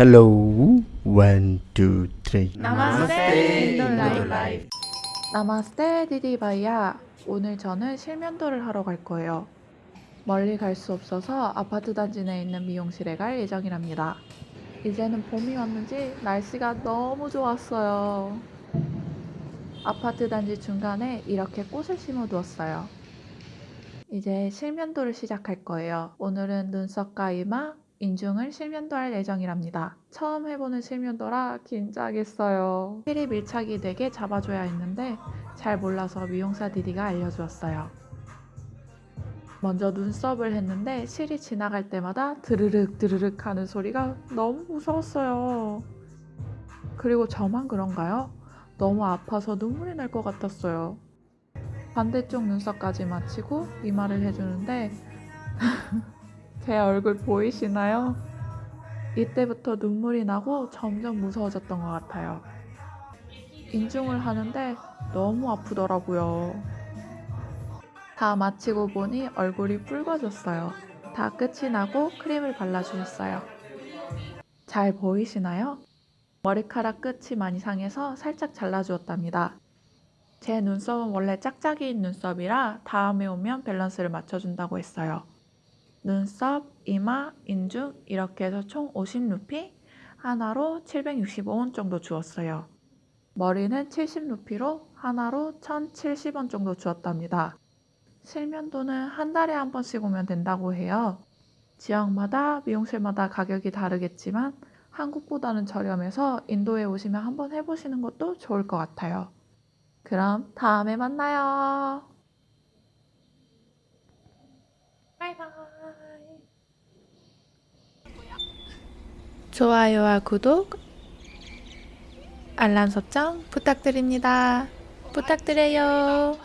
Hello, one, two, three. 인도 life. नमस्ते दीदी भैया 오늘 저는 실면도를 하러 갈 거예요. 멀리 갈 수 없어서 아파트 단지 내에 있는 미용실에 갈 예정이랍니다. 이제는 봄이 왔는지 날씨가 너무 좋았어요. 아파트 단지 중간에 이렇게 꽃을 심어 두었어요. 이제 실면도를 시작할 거예요. 오늘은 눈썹과 이마, 인중을 실면도 할 예정이랍니다. 처음 해보는 실면도라 긴장했어요. 필이 밀착이 되게 잡아줘야 했는데 잘 몰라서 미용사 디디가 알려주었어요. 먼저 눈썹을 했는데 실이 지나갈 때마다 드르륵 드르륵 하는 소리가 너무 무서웠어요. 그리고 저만 그런가요? 너무 아파서 눈물이 날 것 같았어요. 반대쪽 눈썹까지 마치고 이마를 해주는데 제 얼굴 보이시나요? 이때부터 눈물이 나고 점점 무서워졌던 것 같아요. 인중을 하는데 너무 아프더라고요. 다 마치고 보니 얼굴이 붉어졌어요. 다 끝이 나고 크림을 발라주셨어요. 잘 보이시나요? 머리카락 끝이 많이 상해서 살짝 잘라주었답니다. 제 눈썹은 원래 짝짝이인 눈썹이라 다음에 오면 밸런스를 맞춰준다고 했어요. 눈썹, 이마, 인중 이렇게 해서 총 50루피 하나로 765원 정도 주었어요. 머리는 70루피로 하나로 1070원 정도 주었답니다. 실면도는 한 달에 한 번씩 오면 된다고 해요. 지역마다 미용실마다 가격이 다르겠지만 한국보다는 저렴해서 인도에 오시면 한번 해보시는 것도 좋을 것 같아요. 그럼 다음에 만나요. 바이바이. 좋아요와 구독, 알람 설정 부탁드립니다. 부탁드려요.